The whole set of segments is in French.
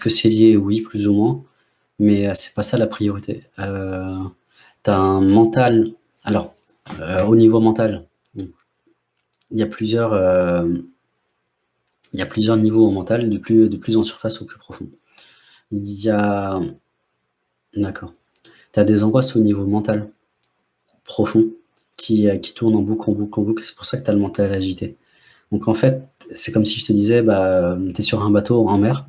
que c'est lié? Oui, plus ou moins, mais c'est pas ça la priorité. Heu, tu un mental alors, heu, au niveau mental, il y a plusieurs, plusieurs niveaux au mental, du plus en surface au plus profond. Il y a d'accord. Tu des angoisses au niveau mental, profond, qui, heu, qui tournent en boucle, en boucle, en boucle, c'est pour ça que tu as le mental agité. Donc en fait, c'est comme si je te disais, bah, tu es sur un bateau en mer,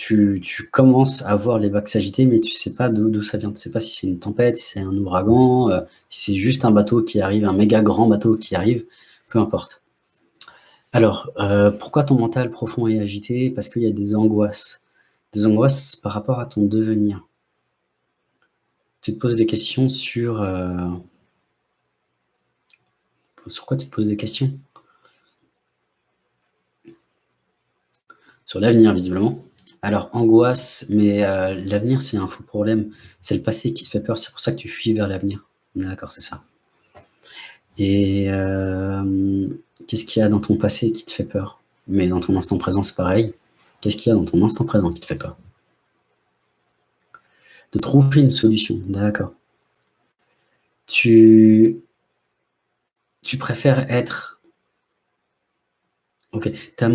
tu commences à voir les vagues s'agiter, mais tu sais pas d'où ça vient. Tu sais pas si c'est une tempête, si c'est un ouragan, heu, si c'est juste un bateau qui arrive, un méga grand bateau qui arrive, peu importe. Alors, heu, pourquoi ton mental profond est agité? Parce qu'il y a des angoisses. Des angoisses par rapport à ton devenir. Tu te poses des questions sur, heu sur quoi tu te poses des questions? Sur l'avenir visiblement. Alors angoisse, mais heu, l'avenir c'est un faux problème. C'est le passé qui te fait peur, c'est pour ça que tu fuis vers l'avenir. D'accord, c'est ça. Et hem, qu'est-ce qu'il y a dans ton passé qui te fait peur? Mais dans ton instant présent, c'est pareil. Qu'est-ce qu'il y a dans ton instant présent qui te fait peur? De trouver une solution, d'accord. Tu tu préfères être OK, ta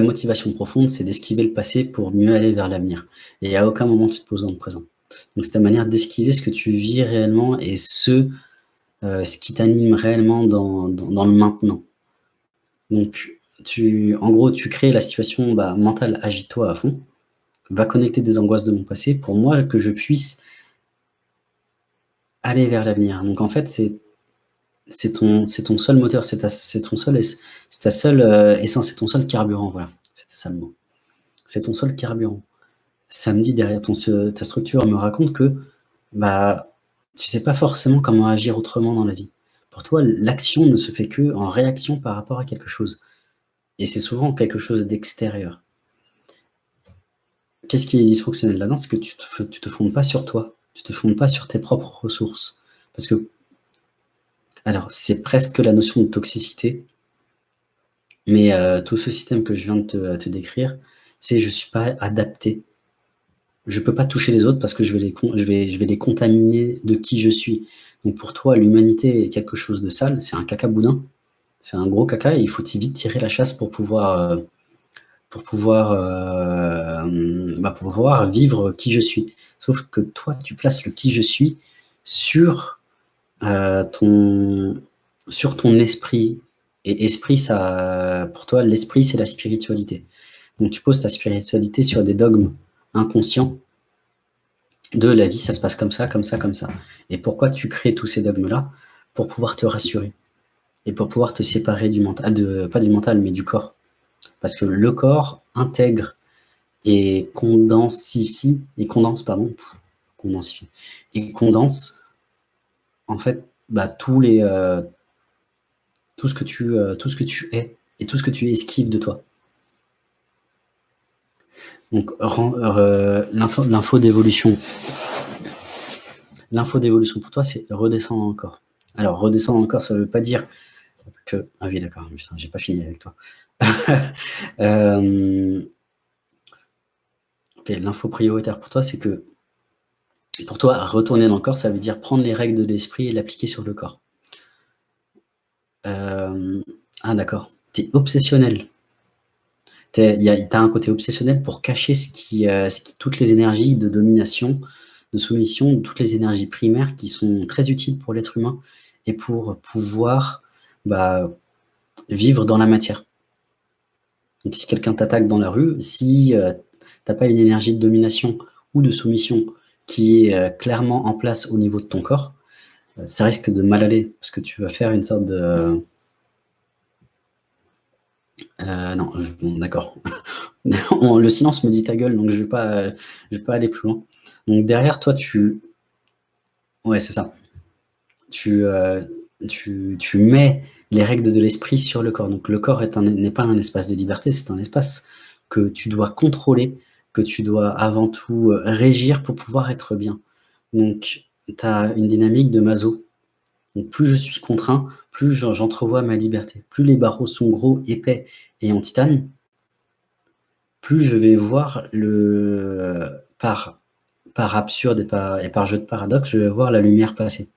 motivation profonde, c'est d'esquiver le passé pour mieux aller vers l'avenir et à aucun moment tu te poses dans le présent. Donc c'est ta manière d'esquiver ce que tu vis réellement et ce, heu, ce qui t'anime réellement dans dans dans le maintenant. Donc tu en gros, tu crées la situation, bah, mentale agite-toi à fond, va connecter des angoisses de mon passé pour moi que je puisse aller vers l'avenir. Donc en fait, c'est c'est ton seul moteur, c'est ta ton seul c'est ta seule, heu, essence, c'est ton seul carburant, voilà, c'était ça. C'est ton seul carburant. Samedi, derrière ta structure me raconte que, bah, tu sais pas forcément comment agir autrement dans la vie. Pour toi, l'action ne se fait qu'en réaction par rapport à quelque chose et c'est souvent quelque chose d'extérieur. Qu'est-ce qui est dysfonctionnel là-dedans? C'est que tu te f tu te fondes pas sur toi, tu te fondes pas sur tes propres ressources parce que alors, c'est presque la notion de toxicité mais heu, tout ce système que je viens de te décrire, c'est je suis pas adapté. Je peux pas toucher les autres parce que je vais les contaminer de qui je suis. Donc pour toi, l'humanité est quelque chose de sale, c'est un caca boudin, c'est un gros caca et il faut vite tirer la chasse pour pouvoir, pouvoir, hem, bah, pour pouvoir vivre qui je suis. Sauf que toi, tu places le qui je suis sur, heu, ton sur ton esprit et esprit ça pour toi, l'esprit, c'est la spiritualité. Donc tu poses ta spiritualité sur des dogmes inconscients de la vie, ça se passe comme ça, comme ça, comme ça. Et pourquoi tu crées tous ces dogmes-là? Pour pouvoir te rassurer et pour pouvoir te séparer du mental de pas du mental, mais du corps. Parce que le corps intègre et condensifie et condense pardon, condensifie et condense en fait, bah, tous les, heu, tout ce que tu, heu, tout ce que tu es et tout ce que tu esquives de toi. Donc re l'info d'évolution l'info d'évolution pour toi, c'est redescendre corps. Alors redescendre corps, ça veut pas dire que ah oui d'accord, j'ai pas fini avec toi. OK, l'info prioritaire pour toi, c'est que pour toi, retourner dans le corps, ça veut dire prendre les règles de l'esprit et l'appliquer sur le corps. Hem, ah d'accord, tu es obsessionnel. Tu es il y a tu as un côté obsessionnel pour cacher qui toutes les énergies de domination, de soumission, toutes les énergies primaires qui sont très utiles pour l'être humain et pour pouvoir, bah, vivre dans la matière. Donc si quelqu'un t'attaque dans la rue, si, heu, tu as pas une énergie de domination ou de soumission qui est, heu, clairement en place au niveau de ton corps, heu, ça risque de mal aller parce que tu vas faire une sorte de Heu, non, d'accord. Le silence me dit: «Ta gueule», donc je vais pas, vais pas aller plus loin. Donc derrière toi, tu ouais, c'est ça. Tu, tu tu mets les règles de l'esprit sur le corps. Donc le corps n'est pas un espace de liberté, c'est un espace que tu dois contrôler, tu dois avant tout, heu, régir pour pouvoir être bien. Donc tu as une dynamique de Maslow. Donc plus je suis contraint, plus j'en j'entrevois ma liberté. Plus les barreaux sont gros, épais et en titane plus je vais voir le par par absurde et par jeu de paradoxe, je vais voir la lumière passer.